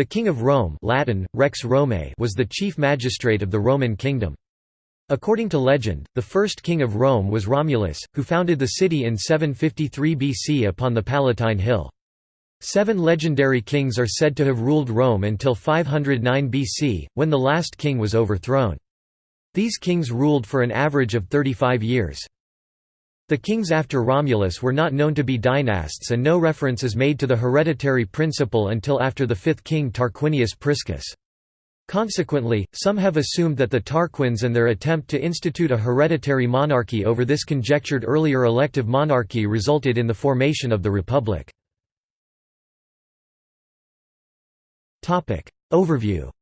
The King of Rome Latin, Rex Romae was the chief magistrate of the Roman kingdom. According to legend, the first king of Rome was Romulus, who founded the city in 753 BC upon the Palatine Hill. Seven legendary kings are said to have ruled Rome until 509 BC, when the last king was overthrown. These kings ruled for an average of 35 years. The kings after Romulus were not known to be dynasts and no reference is made to the hereditary principle until after the fifth king Tarquinius Priscus. Consequently, some have assumed that the Tarquins and their attempt to institute a hereditary monarchy over this conjectured earlier elective monarchy resulted in the formation of the Republic. Overview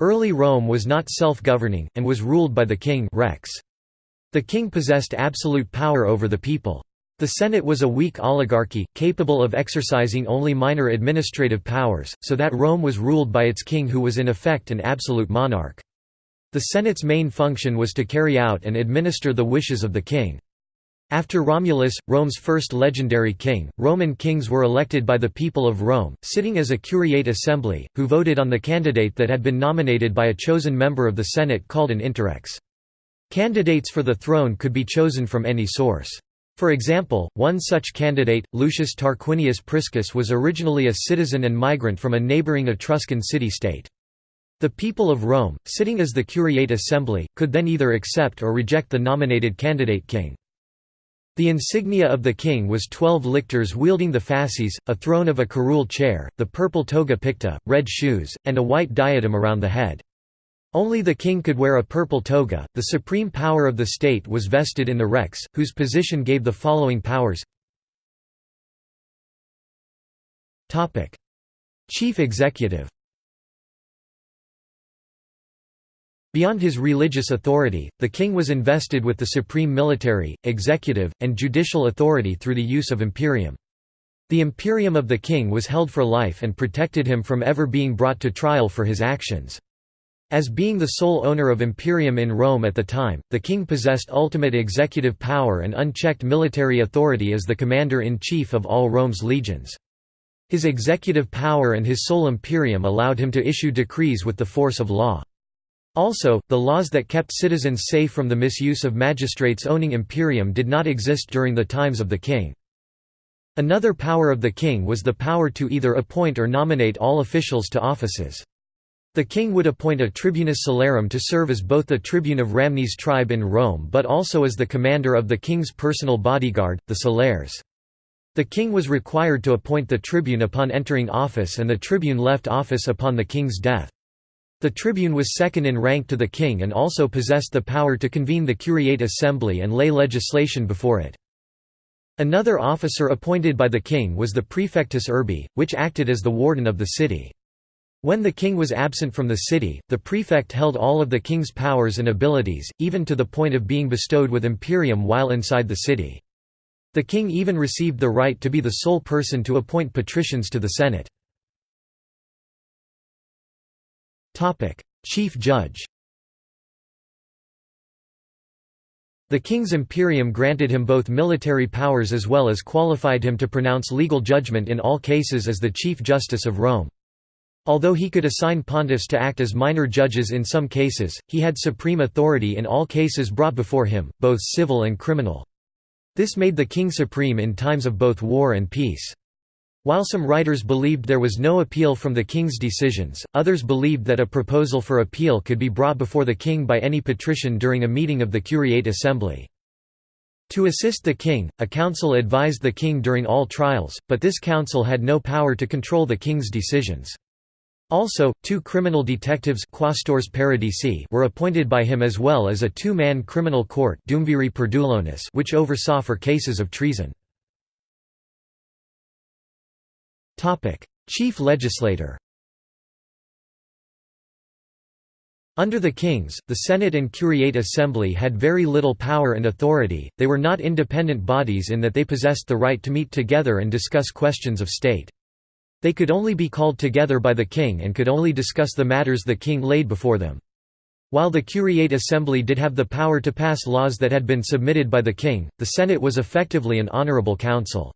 Early Rome was not self-governing, and was ruled by the king rex. The king possessed absolute power over the people. The Senate was a weak oligarchy, capable of exercising only minor administrative powers, so that Rome was ruled by its king who was in effect an absolute monarch. The Senate's main function was to carry out and administer the wishes of the king. After Romulus, Rome's first legendary king, Roman kings were elected by the people of Rome, sitting as a curiate assembly, who voted on the candidate that had been nominated by a chosen member of the Senate called an interrex. Candidates for the throne could be chosen from any source. For example, one such candidate, Lucius Tarquinius Priscus was originally a citizen and migrant from a neighbouring Etruscan city-state. The people of Rome, sitting as the Curiate Assembly, could then either accept or reject the nominated candidate king. The insignia of the king was twelve lictors wielding the fasces, a throne of a curule chair, the purple toga picta, red shoes, and a white diadem around the head. Only the king could wear a purple toga. The supreme power of the state was vested in the rex, whose position gave the following powers Chief Executive. Beyond his religious authority, the king was invested with the supreme military, executive, and judicial authority through the use of imperium. The imperium of the king was held for life and protected him from ever being brought to trial for his actions. As being the sole owner of imperium in Rome at the time, the king possessed ultimate executive power and unchecked military authority as the commander-in-chief of all Rome's legions. His executive power and his sole imperium allowed him to issue decrees with the force of law. Also, the laws that kept citizens safe from the misuse of magistrates owning imperium did not exist during the times of the king. Another power of the king was the power to either appoint or nominate all officials to offices. The king would appoint a tribunus celerum to serve as both the tribune of Ramnes tribe in Rome but also as the commander of the king's personal bodyguard, the celeres. The king was required to appoint the tribune upon entering office and the tribune left office upon the king's death. The tribune was second in rank to the king and also possessed the power to convene the curiate assembly and lay legislation before it. Another officer appointed by the king was the praefectus urbi, which acted as the warden of the city. When the king was absent from the city, the prefect held all of the king's powers and abilities, even to the point of being bestowed with imperium while inside the city. The king even received the right to be the sole person to appoint patricians to the Senate. Chief judge The king's imperium granted him both military powers as well as qualified him to pronounce legal judgment in all cases as the Chief Justice of Rome. Although he could assign pontiffs to act as minor judges in some cases, he had supreme authority in all cases brought before him, both civil and criminal. This made the king supreme in times of both war and peace. While some writers believed there was no appeal from the king's decisions, others believed that a proposal for appeal could be brought before the king by any patrician during a meeting of the curiate assembly. To assist the king, a council advised the king during all trials, but this council had no power to control the king's decisions. Also, two criminal detectives were appointed by him as well as a two-man criminal court which oversaw for cases of treason. Chief legislator Under the kings, the Senate and Curiate Assembly had very little power and authority, they were not independent bodies in that they possessed the right to meet together and discuss questions of state. They could only be called together by the king and could only discuss the matters the king laid before them. While the Curiate Assembly did have the power to pass laws that had been submitted by the king, the Senate was effectively an honorable council.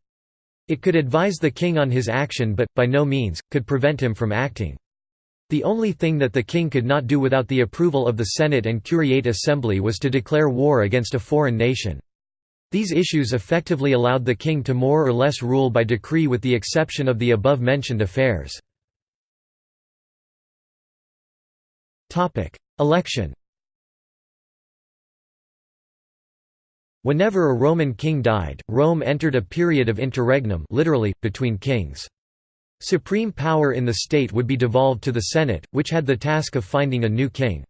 It could advise the king on his action but, by no means, could prevent him from acting. The only thing that the king could not do without the approval of the Senate and Curiate Assembly was to declare war against a foreign nation. These issues effectively allowed the king to more or less rule by decree with the exception of the above-mentioned affairs. Election Whenever a Roman king died, Rome entered a period of interregnum literally, between kings. Supreme power in the state would be devolved to the Senate, which had the task of finding a new king.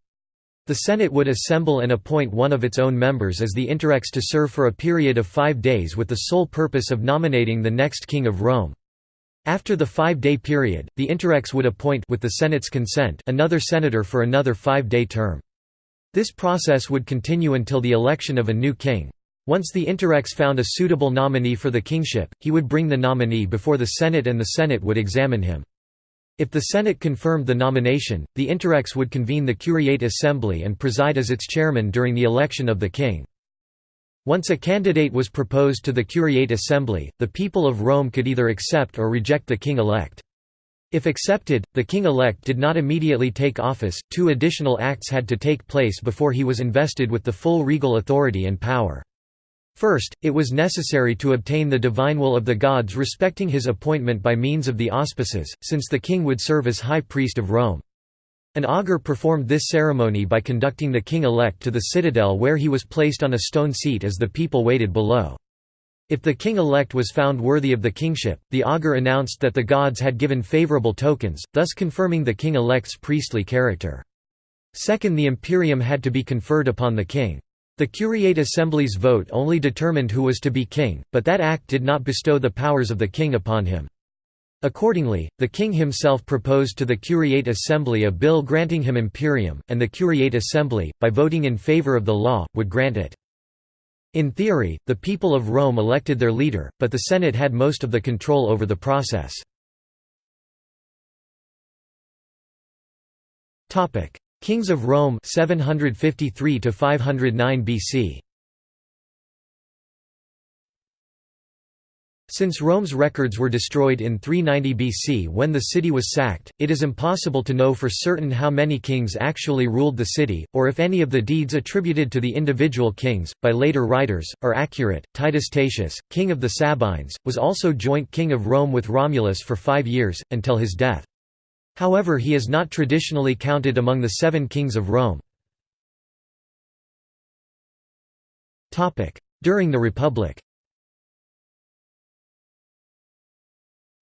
The Senate would assemble and appoint one of its own members as the interrex to serve for a period of five days with the sole purpose of nominating the next king of Rome. After the five-day period, the interrex would appoint with the Senate's consent another senator for another five-day term. This process would continue until the election of a new king. Once the interrex found a suitable nominee for the kingship, he would bring the nominee before the Senate and the Senate would examine him. If the Senate confirmed the nomination, the interrex would convene the Curiate Assembly and preside as its chairman during the election of the king. Once a candidate was proposed to the Curiate Assembly, the people of Rome could either accept or reject the king-elect. If accepted, the king-elect did not immediately take office, two additional acts had to take place before he was invested with the full regal authority and power. First, it was necessary to obtain the divine will of the gods respecting his appointment by means of the auspices, since the king would serve as high priest of Rome. An augur performed this ceremony by conducting the king-elect to the citadel where he was placed on a stone seat as the people waited below. If the king-elect was found worthy of the kingship, the augur announced that the gods had given favorable tokens, thus confirming the king-elect's priestly character. Second the imperium had to be conferred upon the king. The Curiate Assembly's vote only determined who was to be king, but that act did not bestow the powers of the king upon him. Accordingly, the king himself proposed to the Curiate Assembly a bill granting him imperium, and the Curiate Assembly, by voting in favor of the law, would grant it. In theory, the people of Rome elected their leader, but the Senate had most of the control over the process. Kings of Rome 753 to 509 BC Since Rome's records were destroyed in 390 BC when the city was sacked, it is impossible to know for certain how many kings actually ruled the city, or if any of the deeds attributed to the individual kings, by later writers, are accurate. Titus Tatius, king of the Sabines, was also joint king of Rome with Romulus for five years, until his death. However he is not traditionally counted among the seven kings of Rome. During the Republic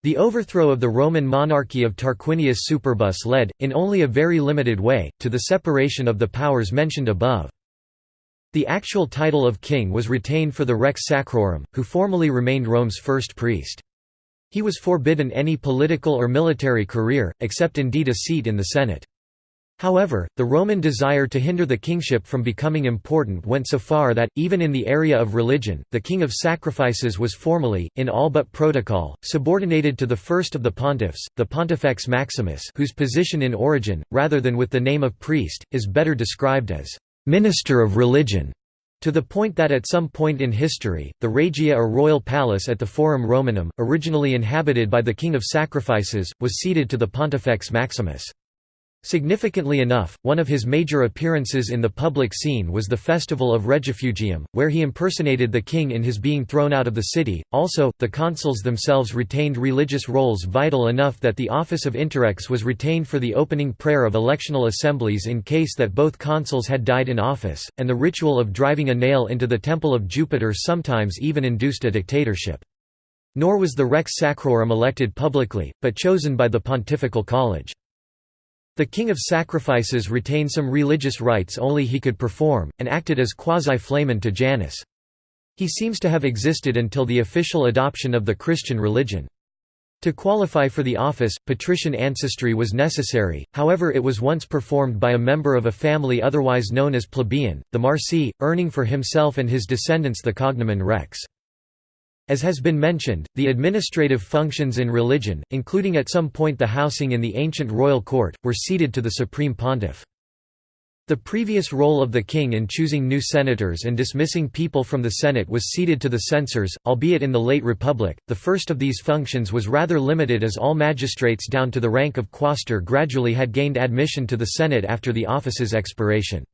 The overthrow of the Roman monarchy of Tarquinius Superbus led, in only a very limited way, to the separation of the powers mentioned above. The actual title of king was retained for the Rex Sacrorum, who formally remained Rome's first priest. He was forbidden any political or military career, except indeed a seat in the Senate. However, the Roman desire to hinder the kingship from becoming important went so far that, even in the area of religion, the king of sacrifices was formally, in all but protocol, subordinated to the first of the pontiffs, the Pontifex Maximus whose position in origin, rather than with the name of priest, is better described as «minister of religion». To the point that at some point in history, the Regia or royal palace at the Forum Romanum, originally inhabited by the King of Sacrifices, was ceded to the Pontifex Maximus. Significantly enough, one of his major appearances in the public scene was the festival of Regifugium, where he impersonated the king in his being thrown out of the city. Also, the consuls themselves retained religious roles vital enough that the office of interrex was retained for the opening prayer of electional assemblies in case that both consuls had died in office, and the ritual of driving a nail into the temple of Jupiter sometimes even induced a dictatorship. Nor was the Rex Sacrorum elected publicly, but chosen by the Pontifical College. The king of sacrifices retained some religious rites only he could perform, and acted as quasi-flamen to Janus. He seems to have existed until the official adoption of the Christian religion. To qualify for the office, patrician ancestry was necessary, however it was once performed by a member of a family otherwise known as plebeian, the Marcii, earning for himself and his descendants the cognomen rex. As has been mentioned, the administrative functions in religion, including at some point the housing in the ancient royal court, were ceded to the supreme pontiff. The previous role of the king in choosing new senators and dismissing people from the Senate was ceded to the censors, albeit in the late Republic, the first of these functions was rather limited as all magistrates down to the rank of quaestor gradually had gained admission to the Senate after the office's expiration.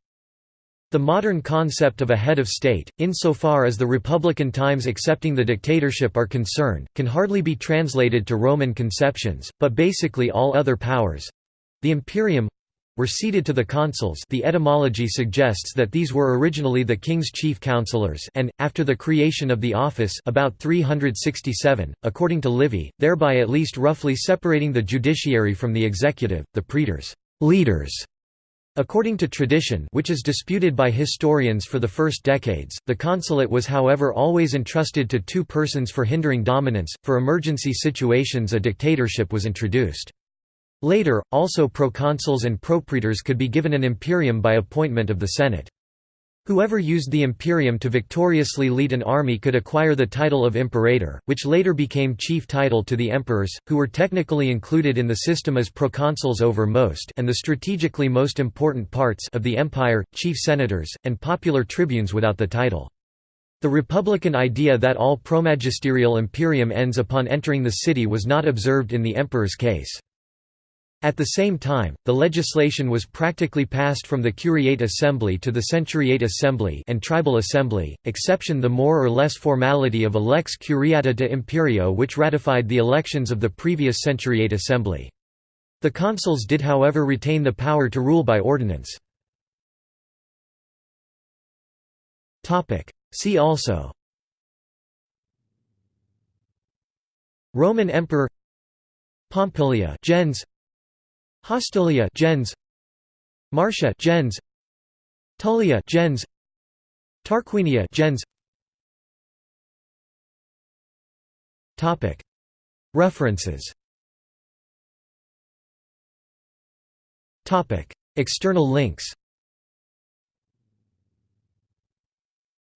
The modern concept of a head of state, insofar as the Republican times accepting the dictatorship are concerned, can hardly be translated to Roman conceptions, but basically all other powers—the imperium, were ceded to the consuls the etymology suggests that these were originally the king's chief counselors and, after the creation of the office about 367, according to Livy, thereby at least roughly separating the judiciary from the executive, the praetors leaders". According to tradition which is disputed by historians for the first decades, the consulate was however always entrusted to two persons for hindering dominance, for emergency situations a dictatorship was introduced. Later, also proconsuls and propraetors could be given an imperium by appointment of the Senate. Whoever used the imperium to victoriously lead an army could acquire the title of imperator, which later became chief title to the emperors, who were technically included in the system as proconsuls over most and the strategically most important parts of the empire, chief senators, and popular tribunes without the title. The republican idea that all promagisterial imperium ends upon entering the city was not observed in the emperor's case. At the same time, the legislation was practically passed from the curiate assembly to the centuriate assembly and tribal assembly, exception the more or less formality of a lex curiata de imperio which ratified the elections of the previous centuriate assembly. The consuls did however retain the power to rule by ordinance. See also Roman Emperor Pompilia gens Hostilia gens. Marcia gens. Tullia gens. Tarquinia gens. Topic. References. Topic. External links.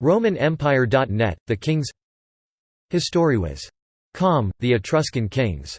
RomanEmpire.net, The Kings. Historiwas. Com, The Etruscan Kings